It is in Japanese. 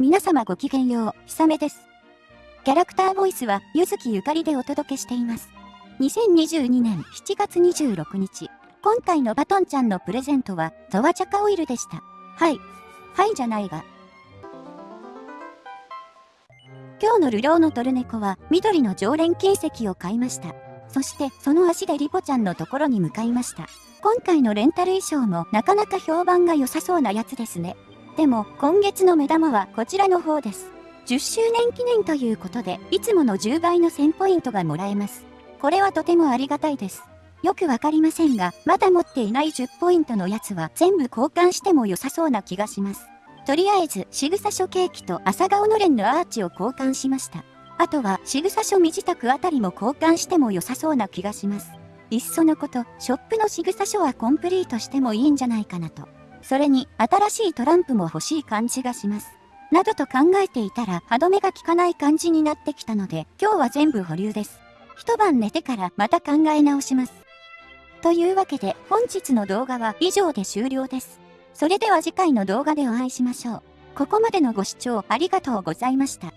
皆様ごきげんよう、ひさめです。キャラクターボイスは、ゆずきゆかりでお届けしています。2022年7月26日、今回のバトンちゃんのプレゼントは、ザワチャカオイルでした。はい。はいじゃないが。今日の流浪のトルネコは、緑の常連金石を買いました。そして、その足でリポちゃんのところに向かいました。今回のレンタル衣装もなかなか評判が良さそうなやつですね。でも、今月の目玉はこちらの方です。10周年記念ということで、いつもの10倍の1000ポイントがもらえます。これはとてもありがたいです。よくわかりませんが、まだ持っていない10ポイントのやつは全部交換しても良さそうな気がします。とりあえず、仕草書ケーキと朝顔のれんのアーチを交換しました。あとは、仕草書身支度あたりも交換しても良さそうな気がします。いっそのこと、ショップの仕草書はコンプリートしてもいいんじゃないかなと。それに、新しいトランプも欲しい感じがします。などと考えていたら歯止めが効かない感じになってきたので、今日は全部保留です。一晩寝てからまた考え直します。というわけで、本日の動画は以上で終了です。それでは次回の動画でお会いしましょう。ここまでのご視聴ありがとうございました。